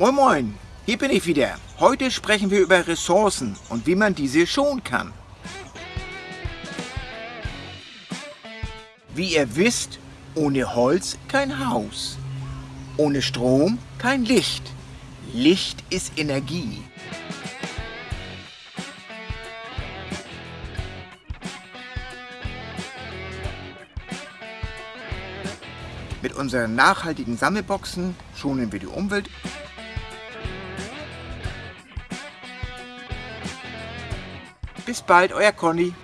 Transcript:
Moin Moin, hier bin ich wieder. Heute sprechen wir über Ressourcen und wie man diese schonen kann. Wie ihr wisst, ohne Holz kein Haus. Ohne Strom kein Licht. Licht ist Energie. Mit unseren nachhaltigen Sammelboxen schonen wir die Umwelt. Bis bald, euer Conny.